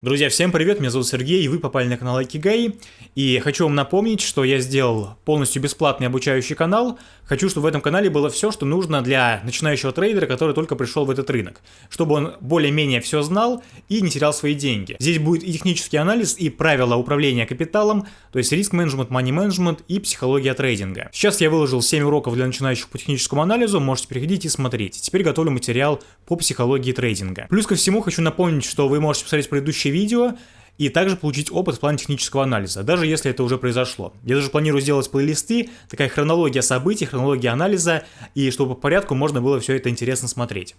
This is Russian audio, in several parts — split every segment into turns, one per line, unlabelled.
Друзья, всем привет, меня зовут Сергей, и вы попали на канал Акигай, и хочу вам напомнить, что я сделал полностью бесплатный обучающий канал, хочу, чтобы в этом канале было все, что нужно для начинающего трейдера, который только пришел в этот рынок, чтобы он более-менее все знал и не терял свои деньги. Здесь будет и технический анализ, и правила управления капиталом, то есть риск-менеджмент, мани-менеджмент и психология трейдинга. Сейчас я выложил 7 уроков для начинающих по техническому анализу, можете переходить и смотреть. Теперь готовлю материал по психологии трейдинга. Плюс ко всему хочу напомнить, что вы можете посмотреть предыдущие предыдущее видео и также получить опыт в плане технического анализа, даже если это уже произошло. Я даже планирую сделать плейлисты, такая хронология событий, хронология анализа, и чтобы по порядку можно было все это интересно смотреть.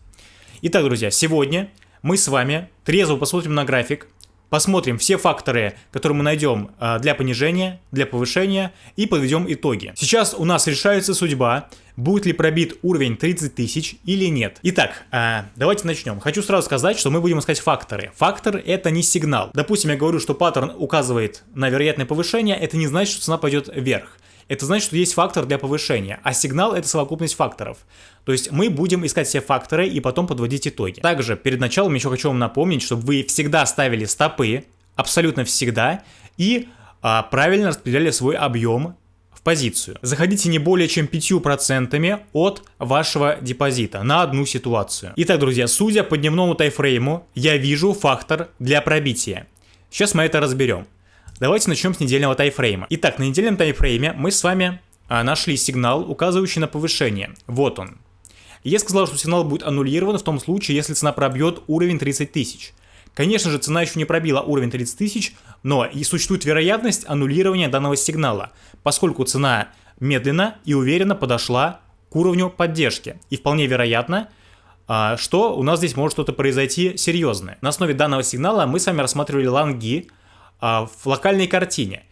Итак, друзья, сегодня мы с вами трезво посмотрим на график, Посмотрим все факторы, которые мы найдем а, для понижения, для повышения и подведем итоги. Сейчас у нас решается судьба, будет ли пробит уровень 30 тысяч или нет. Итак, а, давайте начнем. Хочу сразу сказать, что мы будем искать факторы. Фактор это не сигнал. Допустим, я говорю, что паттерн указывает на вероятное повышение, это не значит, что цена пойдет вверх это значит, что есть фактор для повышения, а сигнал это совокупность факторов. То есть мы будем искать все факторы и потом подводить итоги. Также перед началом еще хочу вам напомнить, чтобы вы всегда ставили стопы, абсолютно всегда, и а, правильно распределяли свой объем в позицию. Заходите не более чем 5% от вашего депозита на одну ситуацию. Итак, друзья, судя по дневному тайфрейму, я вижу фактор для пробития. Сейчас мы это разберем. Давайте начнем с недельного тайфрейма. Итак, на недельном тайфрейме мы с вами а, нашли сигнал, указывающий на повышение. Вот он. Я сказал, что сигнал будет аннулирован в том случае, если цена пробьет уровень 30 тысяч. Конечно же, цена еще не пробила уровень 30 тысяч, но и существует вероятность аннулирования данного сигнала, поскольку цена медленно и уверенно подошла к уровню поддержки. И вполне вероятно, а, что у нас здесь может что-то произойти серьезное. На основе данного сигнала мы с вами рассматривали лонги, а, в локальной картине.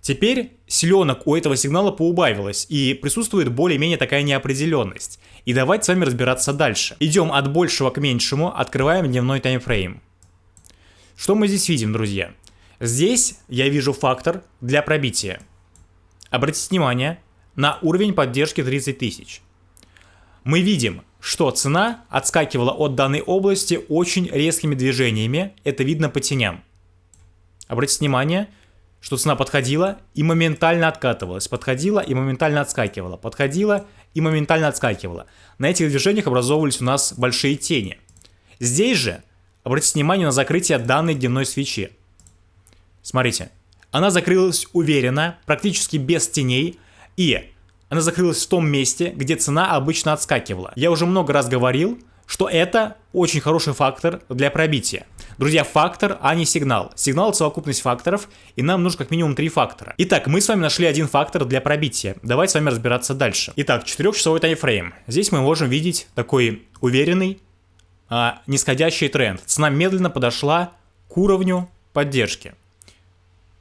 Теперь селенок у этого сигнала поубавилось, и присутствует более-менее такая неопределенность. И давайте с вами разбираться дальше. Идем от большего к меньшему, открываем дневной таймфрейм. Что мы здесь видим, друзья? Здесь я вижу фактор для пробития. Обратите внимание на уровень поддержки 30 тысяч. Мы видим, что цена отскакивала от данной области очень резкими движениями, это видно по теням. Обратите внимание, что цена подходила и моментально откатывалась, подходила и моментально отскакивала, подходила и моментально отскакивала. На этих движениях образовывались у нас большие тени. Здесь же обратите внимание на закрытие данной дневной свечи. Смотрите, она закрылась уверенно, практически без теней, и она закрылась в том месте, где цена обычно отскакивала. Я уже много раз говорил, что это очень хороший фактор для пробития. Друзья, фактор, а не сигнал. Сигнал это совокупность факторов, и нам нужно как минимум три фактора. Итак, мы с вами нашли один фактор для пробития. Давайте с вами разбираться дальше. Итак, 4-часовой таймфрейм. Здесь мы можем видеть такой уверенный, а, нисходящий тренд. Цена медленно подошла к уровню поддержки.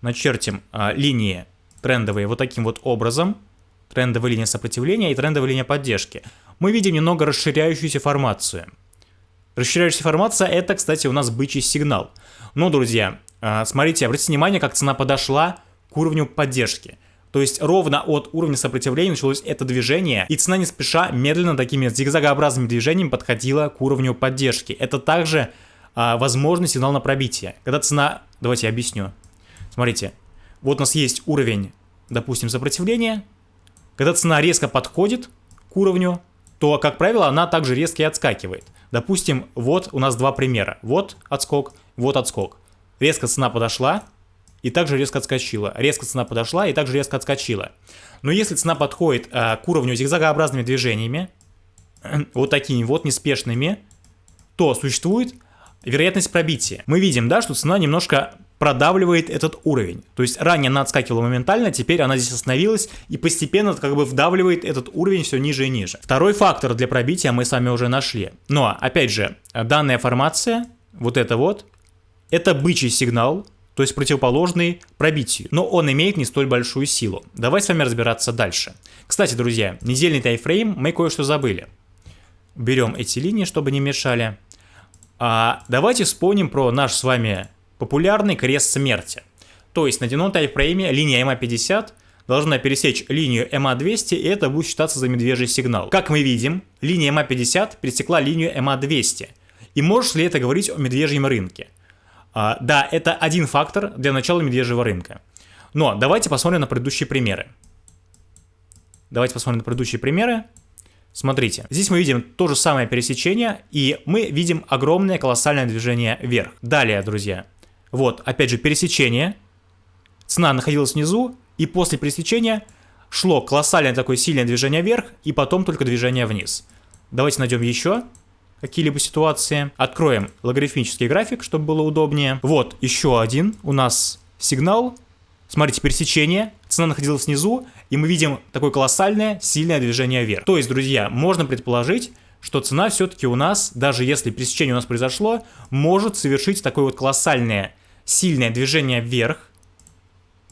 Начертим а, линии трендовые вот таким вот образом. Трендовая линия сопротивления и трендовая линия поддержки мы видим немного расширяющуюся формацию. Расширяющаяся формация это, кстати, у нас бычий сигнал. Но, друзья, а, смотрите, обратите внимание, как цена подошла к уровню поддержки. То есть ровно от уровня сопротивления началось это движение, и цена не спеша медленно такими зигзагообразными движениями подходила к уровню поддержки. Это также а, возможный сигнал на пробитие. Когда цена... Давайте я объясню. Смотрите, вот у нас есть уровень, допустим, сопротивления. Когда цена резко подходит к уровню то, как правило, она также резко и отскакивает. Допустим, вот у нас два примера. Вот отскок, вот отскок. Резко цена подошла и также резко отскочила. Резко цена подошла и также резко отскочила. Но если цена подходит э, к уровню зигзагообразными движениями, вот такими вот неспешными, то существует вероятность пробития. Мы видим, да, что цена немножко продавливает этот уровень. То есть ранее она отскакивала моментально, теперь она здесь остановилась и постепенно как бы вдавливает этот уровень все ниже и ниже. Второй фактор для пробития мы с вами уже нашли. Но, опять же, данная формация, вот это вот, это бычий сигнал, то есть противоположный пробитию, но он имеет не столь большую силу. Давайте с вами разбираться дальше. Кстати, друзья, недельный тайфрейм мы кое-что забыли. Берем эти линии, чтобы не мешали. А давайте вспомним про наш с вами популярный крест смерти. То есть на дневном тайфрейме линия MA50 должна пересечь линию MA200, и это будет считаться за медвежий сигнал. Как мы видим, линия MA50 пересекла линию MA200. И может ли это говорить о медвежьем рынке? А, да, это один фактор для начала медвежьего рынка. Но давайте посмотрим на предыдущие примеры. Давайте посмотрим на предыдущие примеры. Смотрите, здесь мы видим то же самое пересечение, и мы видим огромное колоссальное движение вверх. Далее, друзья, вот, опять же, пересечение. Цена находилась внизу, и после пересечения шло колоссальное такое сильное движение вверх, и потом только движение вниз. Давайте найдем еще какие-либо ситуации. Откроем логарифмический график, чтобы было удобнее. Вот еще один у нас сигнал. Смотрите, пересечение. Цена находилась внизу, и мы видим такое колоссальное, сильное движение вверх. То есть, друзья, можно предположить, что цена все-таки у нас, даже если пересечение у нас произошло, может совершить такое вот колоссальное, сильное движение вверх,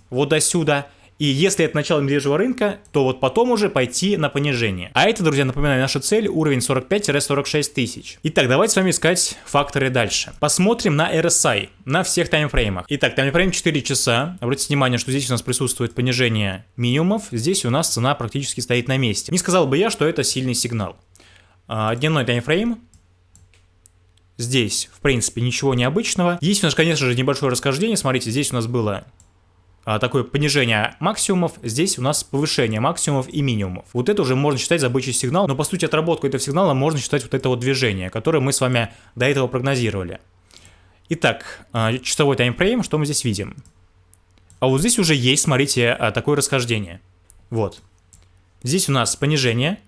вот до сюда, и если это начало медвежьего рынка, то вот потом уже пойти на понижение. А это, друзья, напоминаю, наша цель уровень 45-46 тысяч. Итак, давайте с вами искать факторы дальше. Посмотрим на RSI, на всех таймфреймах. Итак, таймфрейм 4 часа. Обратите внимание, что здесь у нас присутствует понижение минимумов. Здесь у нас цена практически стоит на месте. Не сказал бы я, что это сильный сигнал. А, дневной таймфрейм. Здесь, в принципе, ничего необычного. Есть у нас, конечно же, небольшое расхождение. Смотрите, здесь у нас было а, такое понижение максимумов, здесь у нас повышение максимумов и минимумов. Вот это уже можно считать за сигнал, но по сути отработку этого сигнала можно считать вот это вот движение, которое мы с вами до этого прогнозировали. Итак, а, часовой таймфрейм, что мы здесь видим? А вот здесь уже есть, смотрите, а, такое расхождение. Вот. Здесь у нас понижение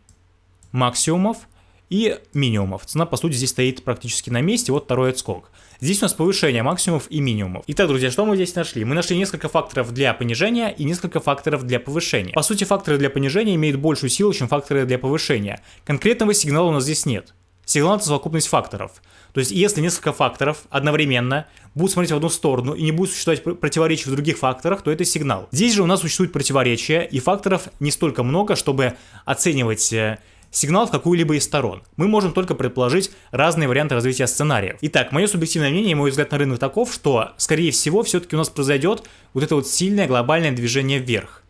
максимумов и минимумов. Цена, по сути, здесь стоит практически на месте, вот второй отскок. Здесь у нас повышение максимумов и минимумов. Итак, друзья, что мы здесь нашли? Мы нашли несколько факторов для понижения и несколько факторов для повышения. По сути, факторы для понижения имеют большую силу, чем факторы для повышения. Конкретного сигнала у нас здесь нет. Сигнал – это совокупность факторов. То есть, если несколько факторов одновременно будут смотреть в одну сторону и не будут существовать противоречия в других факторах, то это сигнал. Здесь же у нас существует противоречия, и факторов не столько много, чтобы оценивать э, сигнал в какую-либо из сторон. Мы можем только предположить разные варианты развития сценариев. Итак, мое субъективное мнение и мой взгляд на рынок таков, что, скорее всего, все-таки у нас произойдет вот это вот сильное глобальное движение вверх.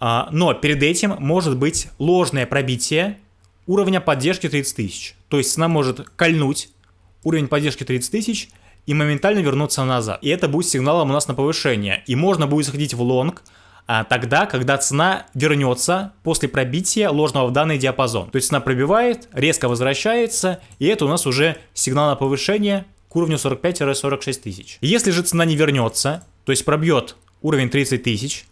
А, но перед этим может быть ложное пробитие уровня поддержки 30 тысяч. То есть цена может кольнуть уровень поддержки 30 тысяч и моментально вернуться назад. И это будет сигналом у нас на повышение. И можно будет заходить в лонг, а, тогда, когда цена вернется после пробития ложного в данный диапазон. То есть цена пробивает, резко возвращается, и это у нас уже сигнал на повышение к уровню 45-46 тысяч. Если же цена не вернется, то есть пробьет уровень 30 тысяч,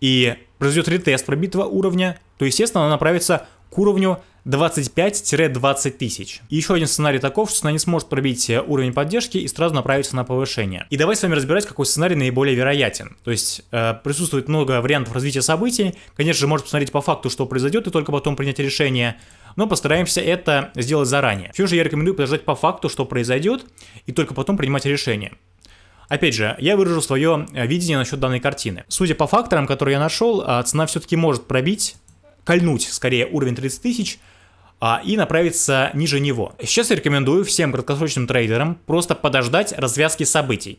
и произойдет ретест пробитого уровня, то, естественно, она направится к уровню 25-20 тысяч. И еще один сценарий таков, что она не сможет пробить э, уровень поддержки и сразу направиться на повышение. И давайте с вами разбирать, какой сценарий наиболее вероятен. То есть э, присутствует много вариантов развития событий. Конечно же, можно посмотреть по факту, что произойдет, и только потом принять решение. Но постараемся это сделать заранее. Все же я рекомендую подождать по факту, что произойдет, и только потом принимать решение. Опять же, я выражу свое э, видение насчет данной картины. Судя по факторам, которые я нашел, э, цена все-таки может пробить, кольнуть скорее уровень 30 тысяч, а, и направиться ниже него. Сейчас я рекомендую всем краткосрочным трейдерам просто подождать развязки событий.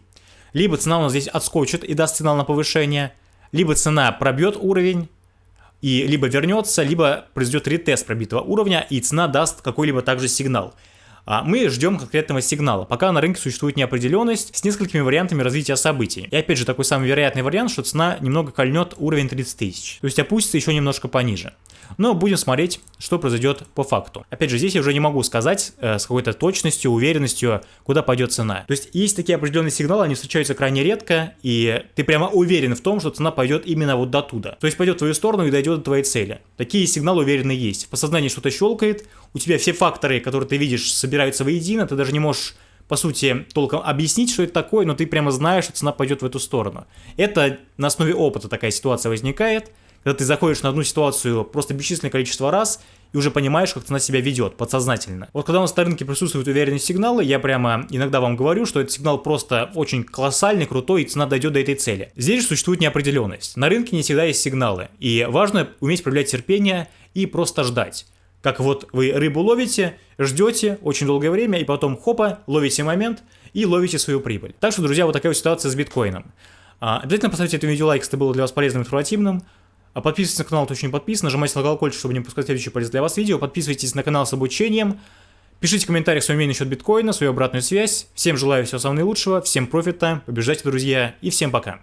Либо цена у нас здесь отскочит и даст сигнал на повышение, либо цена пробьет уровень, и либо вернется, либо произойдет ретест пробитого уровня, и цена даст какой-либо также сигнал. А мы ждем конкретного сигнала, пока на рынке существует неопределенность с несколькими вариантами развития событий. И опять же, такой самый вероятный вариант, что цена немного кольнет уровень 30 тысяч, то есть опустится еще немножко пониже но будем смотреть, что произойдет по факту. Опять же, здесь я уже не могу сказать э, с какой-то точностью, уверенностью, куда пойдет цена. То есть есть такие определенные сигналы, они встречаются крайне редко, и ты прямо уверен в том, что цена пойдет именно вот до туда. То есть пойдет в твою сторону и дойдет до твоей цели. Такие сигналы уверены есть. В подсознании что-то щелкает, у тебя все факторы, которые ты видишь, воедино, ты даже не можешь по сути, толком объяснить, что это такое, но ты прямо знаешь, что цена пойдет в эту сторону. Это на основе опыта такая ситуация возникает, когда ты заходишь на одну ситуацию просто бесчисленное количество раз и уже понимаешь, как она себя ведет подсознательно. Вот когда у нас на рынке присутствуют уверенные сигналы, я прямо иногда вам говорю, что этот сигнал просто очень колоссальный, крутой, и цена дойдет до этой цели. Здесь же существует неопределенность. На рынке не всегда есть сигналы, и важно уметь проявлять терпение и просто ждать. Как вот вы рыбу ловите, ждете очень долгое время, и потом хопа, ловите момент и ловите свою прибыль. Так что, друзья, вот такая вот ситуация с биткоином. А, обязательно поставьте это видео лайк, если это было для вас полезным и информативным. А подписывайтесь на канал, кто еще не подписан, нажимайте на колокольчик, чтобы не пропускать следующие полезные для вас видео, подписывайтесь на канал с обучением, Пишите в комментариях свое мнение насчет биткоина, свою обратную связь. Всем желаю всего самого наилучшего, всем профита, побеждайте, друзья, и всем пока.